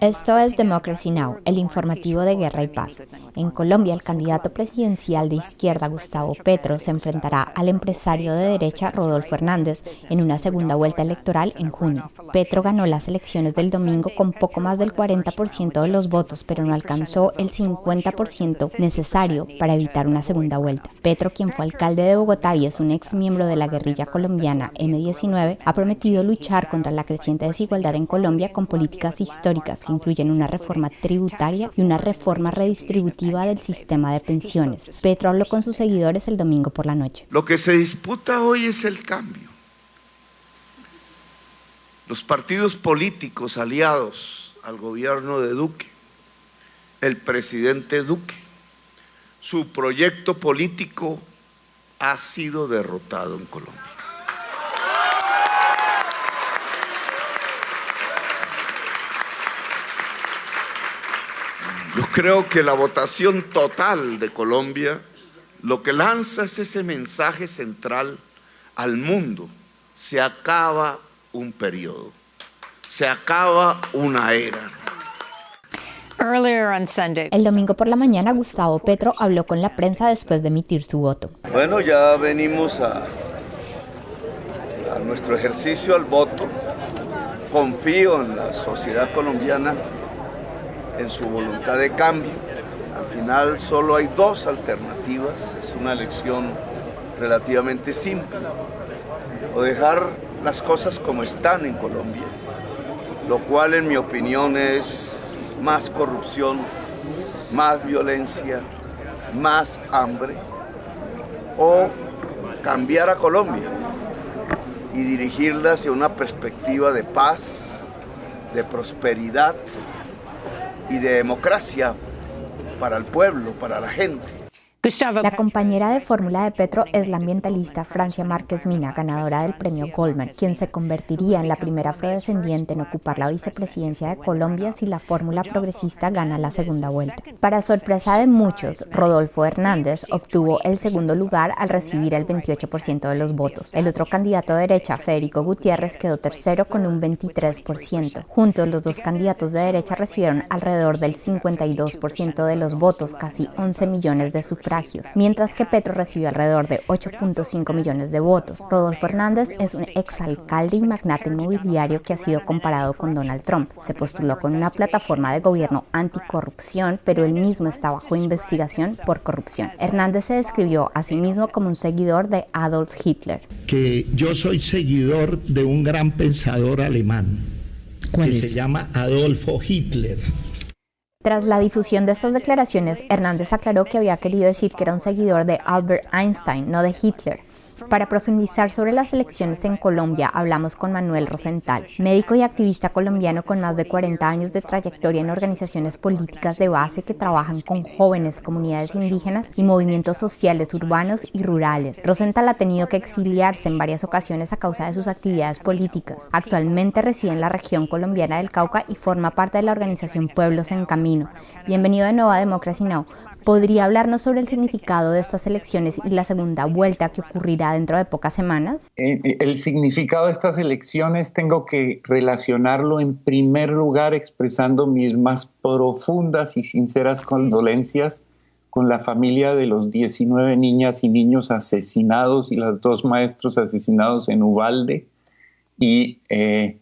Esto es Democracy Now, el informativo de guerra y paz. En Colombia, el candidato presidencial de izquierda, Gustavo Petro, se enfrentará al empresario de derecha, Rodolfo Hernández, en una segunda vuelta electoral en junio. Petro ganó las elecciones del domingo con poco más del 40% de los votos, pero no alcanzó el 50% necesario para evitar una segunda vuelta. Petro, quien fue alcalde de Bogotá y es un ex miembro de la guerrilla colombiana M19, ha prometido luchar contra la creciente desigualdad en Colombia con políticas históricas que incluyen una reforma tributaria y una reforma redistributiva del sistema de pensiones. Petro habló con sus seguidores el domingo por la noche. Lo que se disputa hoy es el cambio. Los partidos políticos aliados al gobierno de Duque, el presidente Duque, su proyecto político ha sido derrotado en Colombia. Yo creo que la votación total de Colombia lo que lanza es ese mensaje central al mundo. Se acaba un periodo, se acaba una era. El domingo por la mañana, Gustavo Petro habló con la prensa después de emitir su voto. Bueno, ya venimos a, a nuestro ejercicio al voto. Confío en la sociedad colombiana en su voluntad de cambio. Al final solo hay dos alternativas, es una elección relativamente simple. O dejar las cosas como están en Colombia, lo cual en mi opinión es más corrupción, más violencia, más hambre, o cambiar a Colombia y dirigirla hacia una perspectiva de paz, de prosperidad, y de democracia para el pueblo, para la gente. La compañera de fórmula de Petro es la ambientalista Francia Márquez Mina, ganadora del premio Goldman, quien se convertiría en la primera afrodescendiente en ocupar la vicepresidencia de Colombia si la fórmula progresista gana la segunda vuelta. Para sorpresa de muchos, Rodolfo Hernández obtuvo el segundo lugar al recibir el 28% de los votos. El otro candidato de derecha, Federico Gutiérrez, quedó tercero con un 23%. Juntos, los dos candidatos de derecha recibieron alrededor del 52% de los votos, casi 11 millones de sufragios mientras que Petro recibió alrededor de 8.5 millones de votos. Rodolfo Hernández es un exalcalde y magnate inmobiliario que ha sido comparado con Donald Trump. Se postuló con una plataforma de gobierno anticorrupción, pero él mismo está bajo investigación por corrupción. Hernández se describió a sí mismo como un seguidor de Adolf Hitler. Que yo soy seguidor de un gran pensador alemán que se llama Adolfo Hitler. Tras la difusión de estas declaraciones, Hernández aclaró que había querido decir que era un seguidor de Albert Einstein, no de Hitler. Para profundizar sobre las elecciones en Colombia, hablamos con Manuel Rosenthal, médico y activista colombiano con más de 40 años de trayectoria en organizaciones políticas de base que trabajan con jóvenes, comunidades indígenas y movimientos sociales urbanos y rurales. Rosenthal ha tenido que exiliarse en varias ocasiones a causa de sus actividades políticas. Actualmente reside en la región colombiana del Cauca y forma parte de la organización Pueblos en Camino. Bienvenido de nuevo a Democracy Now! ¿Podría hablarnos sobre el significado de estas elecciones y la segunda vuelta que ocurrirá dentro de pocas semanas? Eh, eh, el significado de estas elecciones tengo que relacionarlo en primer lugar expresando mis más profundas y sinceras condolencias con la familia de los 19 niñas y niños asesinados y los dos maestros asesinados en Ubalde. Y eh,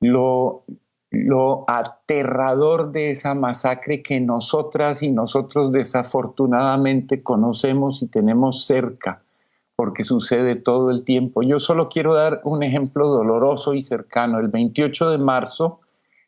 lo, lo aterrador de esa masacre que nosotras y nosotros desafortunadamente conocemos y tenemos cerca, porque sucede todo el tiempo. Yo solo quiero dar un ejemplo doloroso y cercano. El 28 de marzo,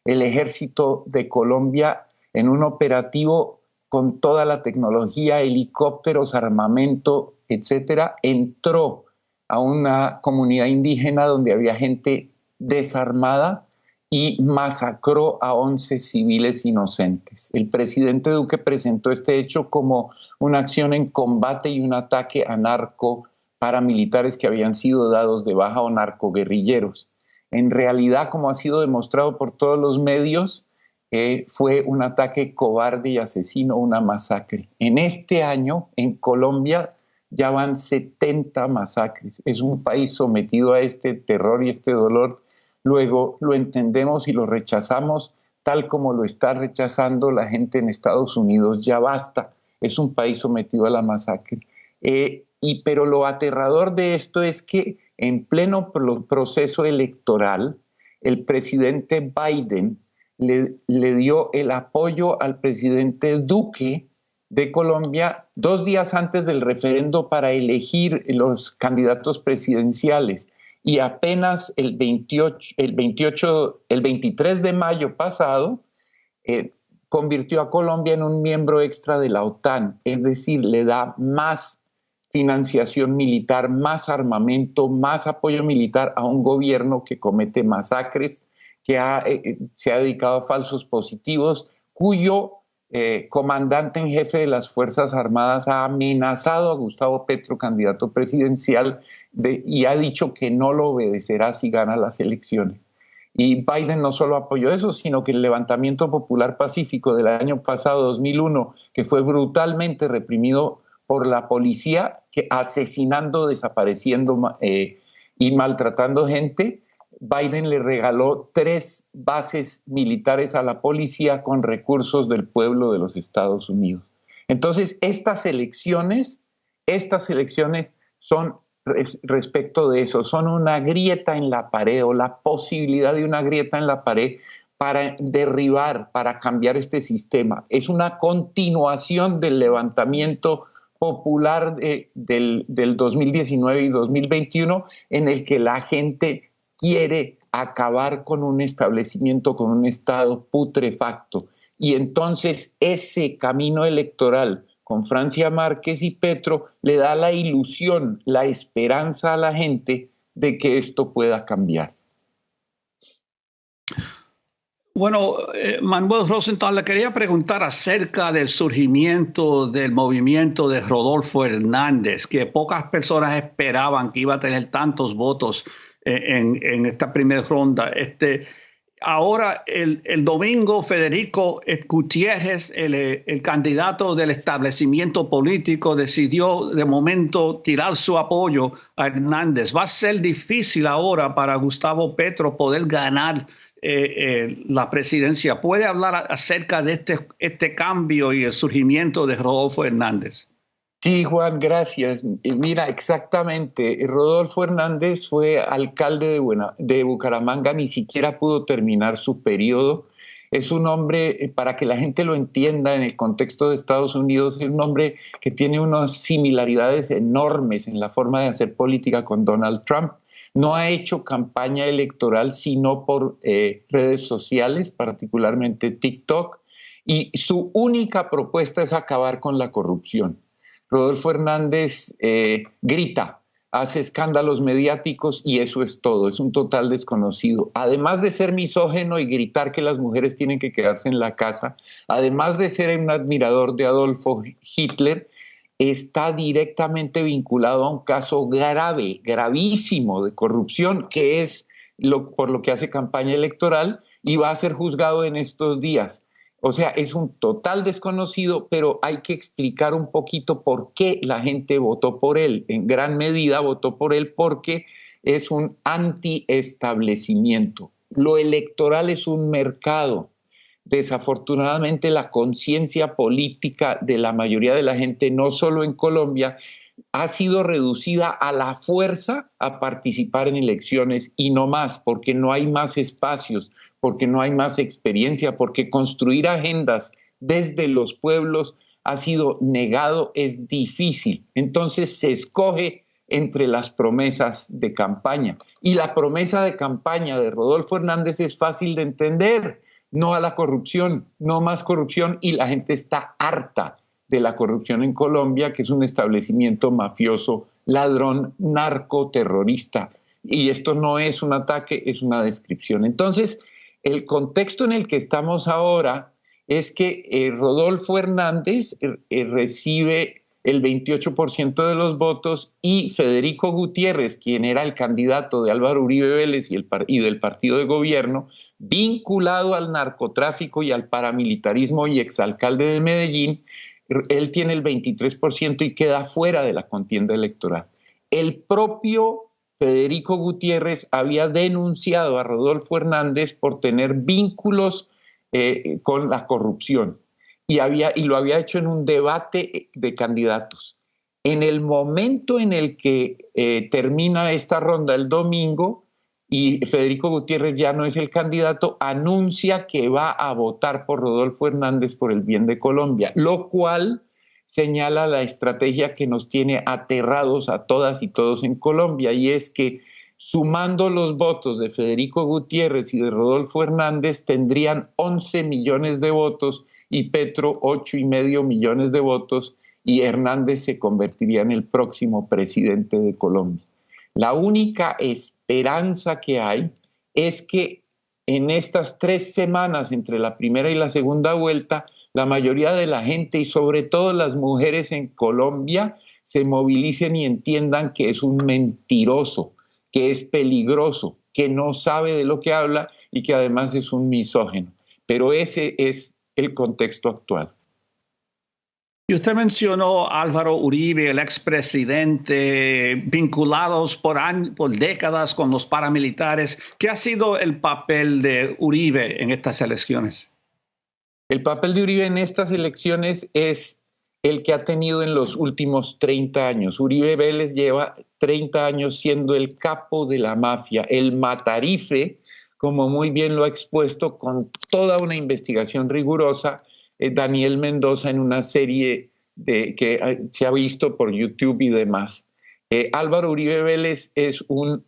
el ejército de Colombia, en un operativo con toda la tecnología, helicópteros, armamento, etcétera, entró a una comunidad indígena donde había gente desarmada y masacró a 11 civiles inocentes. El presidente Duque presentó este hecho como una acción en combate y un ataque a narco paramilitares que habían sido dados de baja o narcoguerrilleros. En realidad, como ha sido demostrado por todos los medios, eh, fue un ataque cobarde y asesino, una masacre. En este año, en Colombia, ya van 70 masacres. Es un país sometido a este terror y este dolor luego lo entendemos y lo rechazamos tal como lo está rechazando la gente en Estados Unidos. Ya basta, es un país sometido a la masacre. Eh, y, pero lo aterrador de esto es que en pleno proceso electoral, el presidente Biden le, le dio el apoyo al presidente Duque de Colombia dos días antes del referendo para elegir los candidatos presidenciales y apenas el 28, el 28, el 23 de mayo pasado eh, convirtió a Colombia en un miembro extra de la OTAN, es decir, le da más financiación militar, más armamento, más apoyo militar a un gobierno que comete masacres, que eh, eh, se ha dedicado a falsos positivos, cuyo eh, comandante en jefe de las Fuerzas Armadas ha amenazado a Gustavo Petro, candidato presidencial, y ha dicho que no lo obedecerá si gana las elecciones. Y Biden no solo apoyó eso, sino que el levantamiento popular pacífico del año pasado, 2001, que fue brutalmente reprimido por la policía, que asesinando, desapareciendo eh, y maltratando gente, Biden le regaló tres bases militares a la policía con recursos del pueblo de los Estados Unidos. Entonces, estas elecciones, estas elecciones son respecto de eso, son una grieta en la pared o la posibilidad de una grieta en la pared para derribar, para cambiar este sistema. Es una continuación del levantamiento popular del, del 2019 y 2021 en el que la gente quiere acabar con un establecimiento, con un Estado putrefacto. Y entonces ese camino electoral con Francia Márquez y Petro le da la ilusión, la esperanza a la gente de que esto pueda cambiar. Bueno, eh, Manuel Rosenthal, le quería preguntar acerca del surgimiento del movimiento de Rodolfo Hernández, que pocas personas esperaban que iba a tener tantos votos en, esta primera ronda. Este, ahora, el, domingo, Federico Gutiérrez, el, candidato del establecimiento político, decidió de momento tirar su apoyo a Hernández. Va a ser difícil ahora para Gustavo Petro poder ganar eh, eh, la presidencia. ¿Puede hablar acerca de este, este cambio y el surgimiento de Rodolfo Hernández? Sí, Juan, gracias. Mira, exactamente. Rodolfo Hernández fue alcalde de, de Bucaramanga, ni siquiera pudo terminar su periodo. Es un hombre, eh, para que la gente lo entienda en el contexto de Estados Unidos, es un hombre que tiene unas similaridades enormes en la forma de hacer política con Donald Trump. No ha hecho campaña electoral sino por eh, redes sociales, particularmente TikTok, y su única propuesta es acabar con la corrupción. Rodolfo Hernández eh, grita, hace escándalos mediáticos y eso es todo, es un total desconocido. Además de ser misógeno y gritar que las mujeres tienen que quedarse en la casa, además de ser un admirador de Adolfo Hitler, está directamente vinculado a un caso grave, gravísimo de corrupción, que es lo, por lo que hace campaña electoral y va a ser juzgado en estos días. O sea, es un total desconocido, pero hay que explicar un poquito por qué la gente votó por él. En gran medida votó por él porque es un anti-establecimiento. Lo electoral es un mercado. Desafortunadamente la conciencia política de la mayoría de la gente, no solo en Colombia, ha sido reducida a la fuerza a participar en elecciones y no más, porque no hay más espacios porque no hay más experiencia, porque construir agendas desde los pueblos ha sido negado, es difícil. Entonces se escoge entre las promesas de campaña. Y la promesa de campaña de Rodolfo Hernández es fácil de entender. No a la corrupción, no más corrupción y la gente está harta de la corrupción en Colombia, que es un establecimiento mafioso, ladrón, narcoterrorista. Y esto no es un ataque, es una descripción. Entonces, el contexto en el que estamos ahora es que eh, Rodolfo Hernández eh, eh, recibe el 28% de los votos y Federico Gutiérrez, quien era el candidato de Álvaro Uribe Vélez y, y del partido de gobierno, vinculado al narcotráfico y al paramilitarismo y exalcalde de Medellín, él tiene el 23% y queda fuera de la contienda electoral. El propio Federico Gutiérrez había denunciado a Rodolfo Hernández por tener vínculos eh, con la corrupción y, había, y lo había hecho en un debate de candidatos. En el momento en el que eh, termina esta ronda el domingo y Federico Gutiérrez ya no es el candidato, anuncia que va a votar por Rodolfo Hernández por el bien de Colombia, lo cual señala la estrategia que nos tiene aterrados a todas y todos en Colombia, y es que sumando los votos de Federico Gutiérrez y de Rodolfo Hernández, tendrían 11 millones de votos y Petro 8 y medio millones de votos, y Hernández se convertiría en el próximo presidente de Colombia. La única esperanza que hay es que en estas tres semanas entre la primera y la segunda vuelta, la mayoría de la gente y sobre todo las mujeres en Colombia se movilicen y entiendan que es un mentiroso, que es peligroso, que no sabe de lo que habla y que además es un misógeno. Pero ese es el contexto actual. Y usted mencionó Álvaro Uribe, el expresidente, vinculados por, por décadas con los paramilitares. ¿Qué ha sido el papel de Uribe en estas elecciones? El papel de Uribe en estas elecciones es el que ha tenido en los últimos 30 años. Uribe Vélez lleva 30 años siendo el capo de la mafia, el matarife, como muy bien lo ha expuesto con toda una investigación rigurosa eh, Daniel Mendoza en una serie que eh, se ha visto por YouTube y demás. Eh, Álvaro Uribe Vélez es un,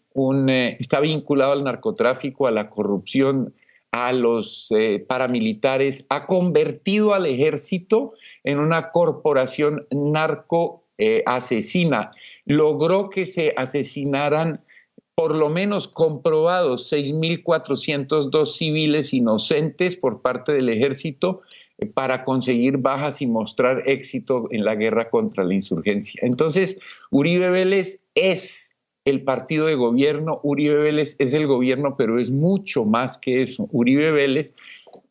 está vinculado al narcotráfico, a la corrupción, a los eh, paramilitares, ha convertido al ejército en una corporación narco eh, asesina. Logró que se asesinaran por lo menos comprobados 6.402 civiles inocentes por parte del ejército eh, para conseguir bajas y mostrar éxito en la guerra contra la insurgencia. Entonces, Uribe Vélez es el partido de gobierno, Uribe Vélez es el gobierno, pero es mucho más que eso. Uribe Vélez,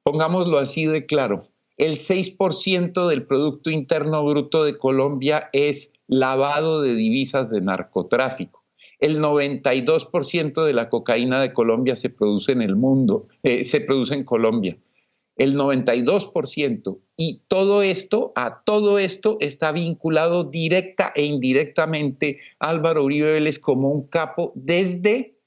pongámoslo así de claro, el 6% del Producto Interno Bruto de Colombia es lavado de divisas de narcotráfico. El 92% de la cocaína de Colombia se produce en el mundo, eh, se produce en Colombia el 92%. Y todo esto, a todo esto está vinculado directa e indirectamente Álvaro Uribe Vélez como un capo desde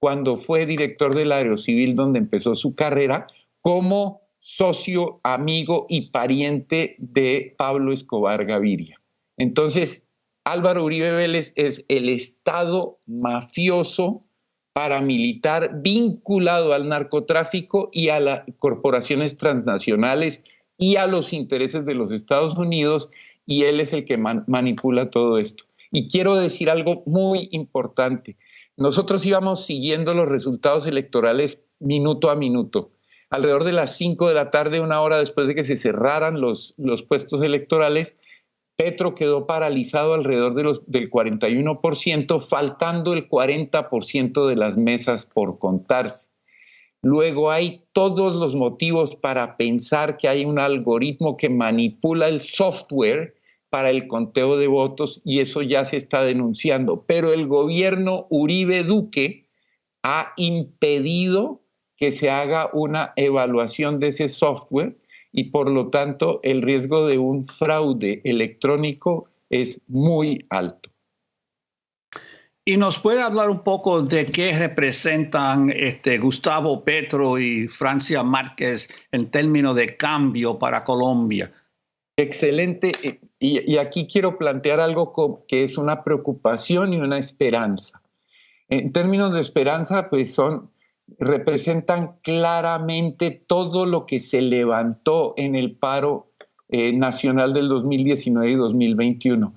cuando fue director del Aerocivil donde empezó su carrera, como socio, amigo y pariente de Pablo Escobar Gaviria. Entonces, Álvaro Uribe Vélez es el Estado mafioso paramilitar vinculado al narcotráfico y a las corporaciones transnacionales y a los intereses de los Estados Unidos y él es el que manipula todo esto. Y quiero decir algo muy importante. Nosotros íbamos siguiendo los resultados electorales minuto a minuto. Alrededor de las 5 de la tarde, una hora después de que se cerraran los, los puestos electorales, Petro quedó paralizado alrededor de los, del 41%, faltando el 40% de las mesas por contarse. Luego hay todos los motivos para pensar que hay un algoritmo que manipula el software para el conteo de votos y eso ya se está denunciando. Pero el gobierno Uribe Duque ha impedido que se haga una evaluación de ese software y por lo tanto el riesgo de un fraude electrónico es muy alto. ¿Y nos puede hablar un poco de qué representan este, Gustavo Petro y Francia Márquez en términos de cambio para Colombia? Excelente. Y, y aquí quiero plantear algo que es una preocupación y una esperanza. En términos de esperanza, pues son representan claramente todo lo que se levantó en el paro eh, nacional del 2019 y 2021.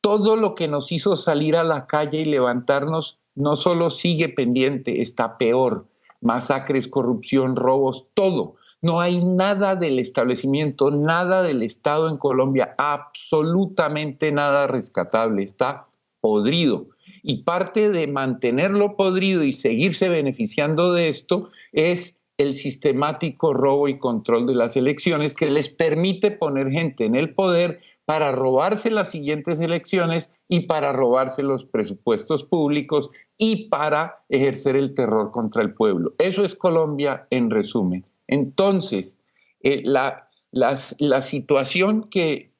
Todo lo que nos hizo salir a la calle y levantarnos no solo sigue pendiente, está peor. Masacres, corrupción, robos, todo. No hay nada del establecimiento, nada del Estado en Colombia, absolutamente nada rescatable, está podrido y parte de mantenerlo podrido y seguirse beneficiando de esto es el sistemático robo y control de las elecciones que les permite poner gente en el poder para robarse las siguientes elecciones y para robarse los presupuestos públicos y para ejercer el terror contra el pueblo. Eso es Colombia en resumen. Entonces, eh, la, la, situación que,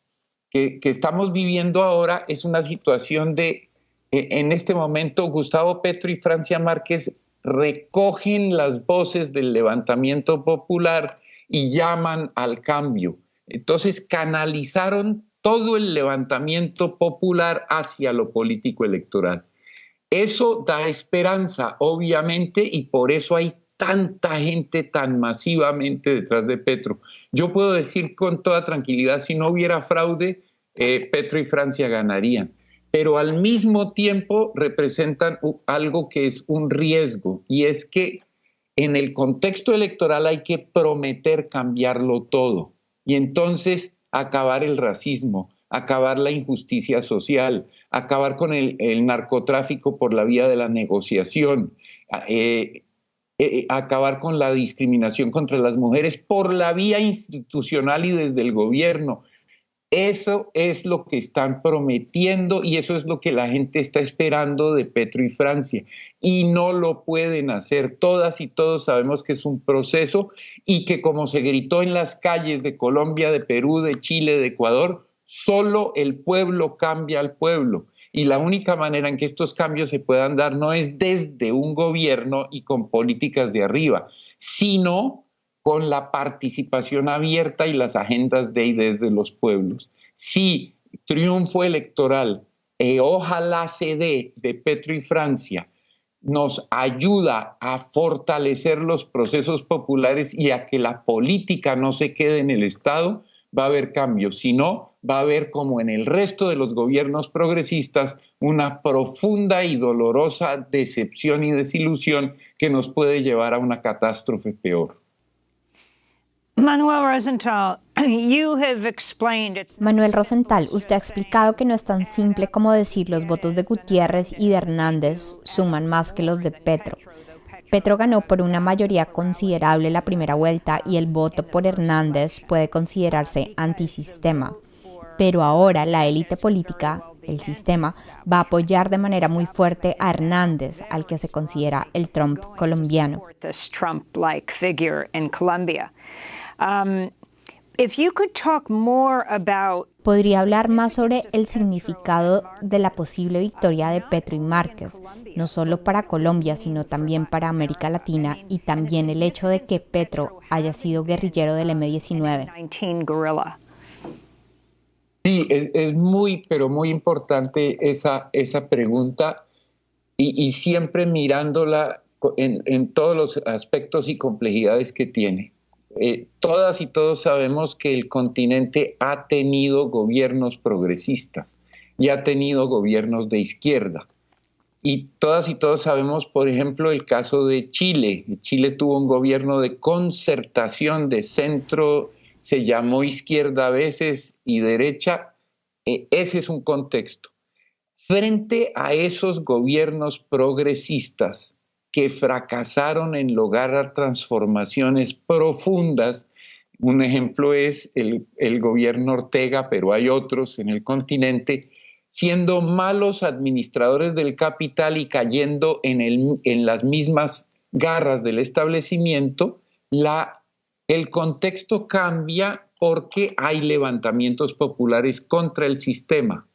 que, estamos viviendo ahora es una situación de, en este momento, Gustavo Petro y Francia Márquez recogen las voces del levantamiento popular y llaman al cambio. Entonces canalizaron todo el levantamiento popular hacia lo político electoral. Eso da esperanza, obviamente, y por eso hay tanta gente tan masivamente detrás de Petro. Yo puedo decir con toda tranquilidad, si no hubiera fraude, eh, Petro y Francia ganarían pero al mismo tiempo representan algo que es un riesgo y es que en el contexto electoral hay que prometer cambiarlo todo y entonces acabar el racismo, acabar la injusticia social, acabar con el, narcotráfico por la vía de la negociación, eh, eh, acabar con la discriminación contra las mujeres por la vía institucional y desde el gobierno, eso es lo que están prometiendo y eso es lo que la gente está esperando de Petro y Francia. Y no lo pueden hacer. Todas y todos sabemos que es un proceso y que como se gritó en las calles de Colombia, de Perú, de Chile, de Ecuador, solo el pueblo cambia al pueblo. Y la única manera en que estos cambios se puedan dar no es desde un gobierno y con políticas de arriba, sino con la participación abierta y las agendas de y desde los pueblos. Si triunfo electoral, eh, ojalá se dé de Petro y Francia, nos ayuda a fortalecer los procesos populares y a que la política no se quede en el Estado, va a haber cambios. Si no, va a haber, como en el resto de los gobiernos progresistas, una profunda y dolorosa decepción y desilusión que nos puede llevar a una catástrofe peor. Manuel Rosenthal, Manuel Rosenthal, usted ha explicado que no es tan simple como decir los votos de Gutiérrez y de Hernández suman más que los de Petro. Petro ganó por una mayoría considerable la primera vuelta y el voto por Hernández puede considerarse antisistema. Pero ahora la élite política, el sistema, va a apoyar de manera muy fuerte a Hernández, al que se considera el Trump colombiano. Um, ¿Podría hablar más sobre el significado de la posible victoria de Petro y Márquez, no solo para Colombia, sino también para América Latina y también el hecho de que Petro haya sido guerrillero del M-19? Sí, es, muy, pero muy importante esa, esa pregunta y, siempre mirándola en todos los aspectos y complejidades que tiene. Eh, todas y todos sabemos que el continente ha tenido gobiernos progresistas y ha tenido gobiernos de izquierda. Y todas y todos sabemos, por ejemplo, el caso de Chile. Chile tuvo un gobierno de concertación de centro, se llamó izquierda a veces y derecha. Eh, ese es un contexto. Frente a esos gobiernos progresistas, que fracasaron en lograr transformaciones profundas. Un ejemplo es el, gobierno Ortega, pero hay otros en el continente, siendo malos administradores del capital y cayendo en, las mismas garras del establecimiento, el contexto cambia porque hay levantamientos populares contra el sistema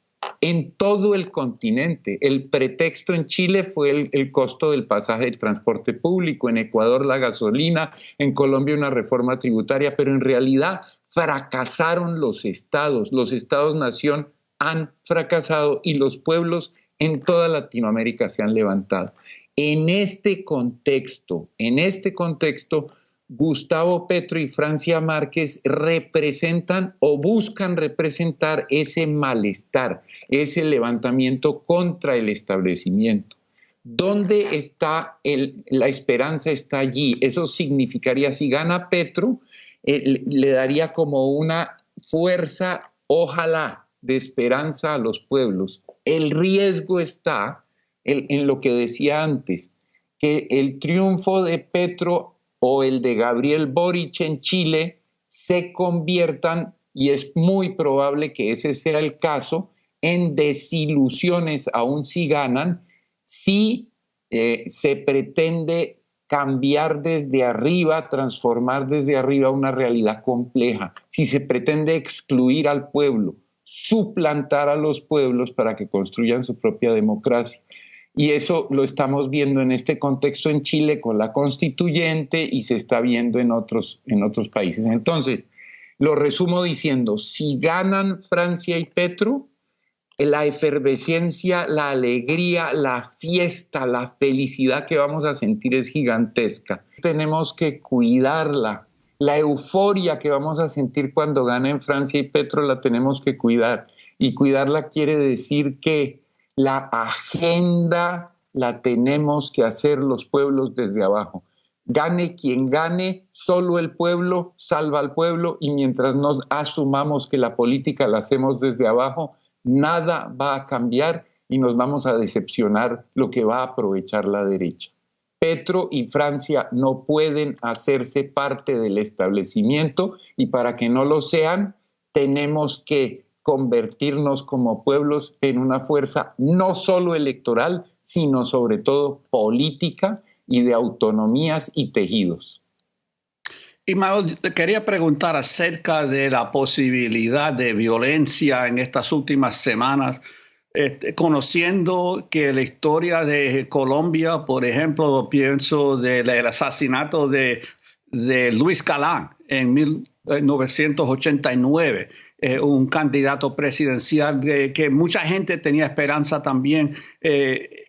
en todo el continente. El pretexto en Chile fue el, costo del pasaje del transporte público, en Ecuador la gasolina, en Colombia una reforma tributaria, pero en realidad fracasaron los estados, los estados-nación han fracasado y los pueblos en toda Latinoamérica se han levantado. En este contexto, en este contexto, Gustavo Petro y Francia Márquez representan o buscan representar ese malestar, ese levantamiento contra el establecimiento. ¿Dónde está la esperanza? Está allí. Eso significaría, si gana Petro, eh, le daría como una fuerza, ojalá, de esperanza a los pueblos. El riesgo está en lo que decía antes, que el triunfo de Petro o el de Gabriel Boric en Chile se conviertan, y es muy probable que ese sea el caso, en desilusiones, aún si ganan, si eh, se pretende cambiar desde arriba, transformar desde arriba una realidad compleja, si se pretende excluir al pueblo, suplantar a los pueblos para que construyan su propia democracia. Y eso lo estamos viendo en este contexto en Chile con la constituyente y se está viendo en otros, en otros países. Entonces, lo resumo diciendo, si ganan Francia y Petro, la efervescencia, la alegría, la fiesta, la felicidad que vamos a sentir es gigantesca. Tenemos que cuidarla. La euforia que vamos a sentir cuando ganen Francia y Petro la tenemos que cuidar. Y cuidarla quiere decir que la agenda la tenemos que hacer los pueblos desde abajo. Gane quien gane, solo el pueblo salva al pueblo y mientras nos asumamos que la política la hacemos desde abajo, nada va a cambiar y nos vamos a decepcionar lo que va a aprovechar la derecha. Petro y Francia no pueden hacerse parte del establecimiento y para que no lo sean, tenemos que convertirnos como pueblos en una fuerza no solo electoral, sino sobre todo política y de autonomías y tejidos. Y te quería preguntar acerca de la posibilidad de violencia en estas últimas semanas, este, conociendo que la historia de Colombia, por ejemplo, pienso del asesinato de, de Luis Calán en 1989, eh, un candidato presidencial de, que mucha gente tenía esperanza también. Eh,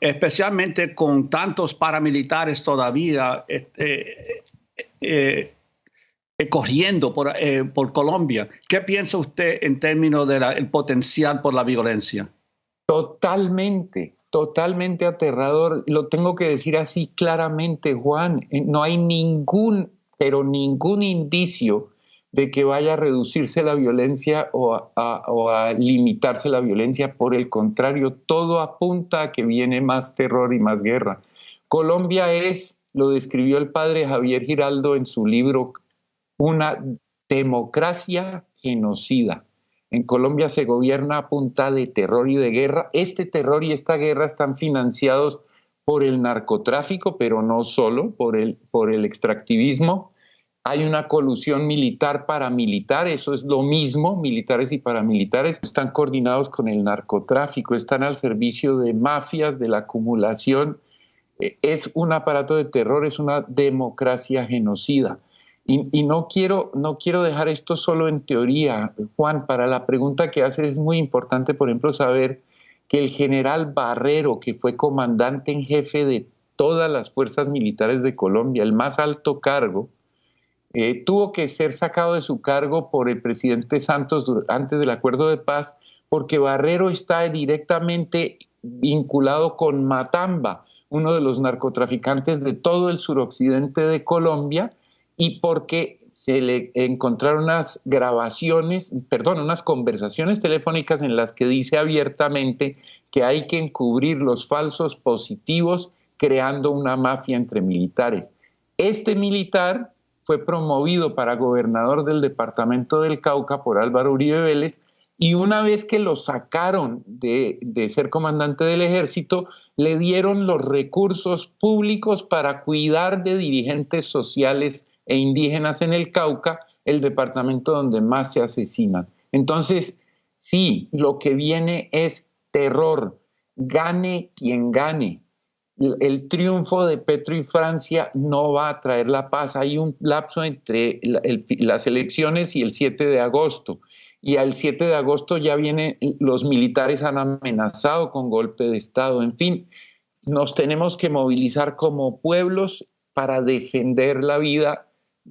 especialmente con tantos paramilitares todavía, eh, corriendo por, por, Colombia. ¿Qué piensa usted en términos del potencial por la violencia? Totalmente, totalmente aterrador. Lo tengo que decir así claramente, Juan. No hay ningún, pero ningún indicio de que vaya a reducirse la violencia o a, limitarse la violencia. Por el contrario, todo apunta a que viene más terror y más guerra. Colombia es lo describió el padre Javier Giraldo en su libro Una democracia genocida. En Colombia se gobierna a punta de terror y de guerra. Este terror y esta guerra están financiados por el narcotráfico, pero no solo, por el, por el extractivismo. Hay una colusión militar paramilitar, eso es lo mismo, militares y paramilitares están coordinados con el narcotráfico, están al servicio de mafias, de la acumulación eh, es un aparato de terror, es una democracia genocida. Y, no, quiero, no quiero dejar esto solo en teoría. Juan, para la pregunta que haces es muy importante, por ejemplo, saber que el general Barrero, que fue comandante en jefe de todas las fuerzas militares de Colombia, el más alto cargo, eh, tuvo que ser sacado de su cargo por el presidente Santos antes del acuerdo de paz, porque Barrero está directamente vinculado con Matamba, uno de los narcotraficantes de todo el suroccidente de Colombia y porque se le encontraron unas grabaciones, perdón, unas conversaciones telefónicas en las que dice abiertamente que hay que encubrir los falsos positivos creando una mafia entre militares. Este militar fue promovido para gobernador del departamento del Cauca por Álvaro Uribe Vélez y una vez que lo sacaron de, de ser comandante del ejército, le dieron los recursos públicos para cuidar de dirigentes sociales e indígenas en el Cauca, el departamento donde más se asesinan. Entonces, sí, lo que viene es terror, gane quien gane. El, triunfo de Petro y Francia no va a traer la paz. Hay un lapso entre las elecciones y el 7 de agosto y al 7 de agosto ya vienen, los militares han amenazado con golpe de Estado. En fin, nos tenemos que movilizar como pueblos para defender la vida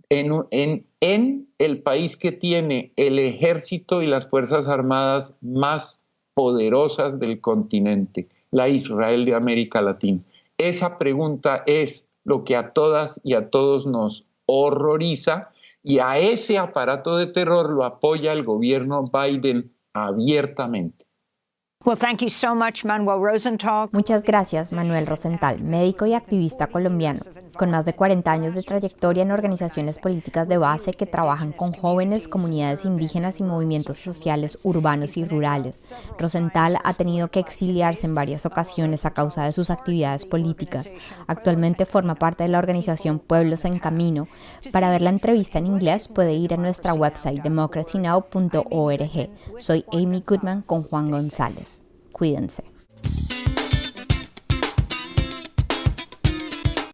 en, en, en el país que tiene el ejército y las Fuerzas Armadas más poderosas del continente, la Israel de América Latina. Esa pregunta es lo que a todas y a todos nos horroriza y a ese aparato de terror lo apoya el gobierno Biden abiertamente. Muchas gracias, Manuel Rosenthal, médico y activista colombiano, con más de 40 años de trayectoria en organizaciones políticas de base que trabajan con jóvenes, comunidades indígenas y movimientos sociales urbanos y rurales. Rosenthal ha tenido que exiliarse en varias ocasiones a causa de sus actividades políticas. Actualmente forma parte de la organización Pueblos en Camino. Para ver la entrevista en inglés puede ir a nuestra website democracynow.org. Soy Amy Goodman con Juan González. Cuídense.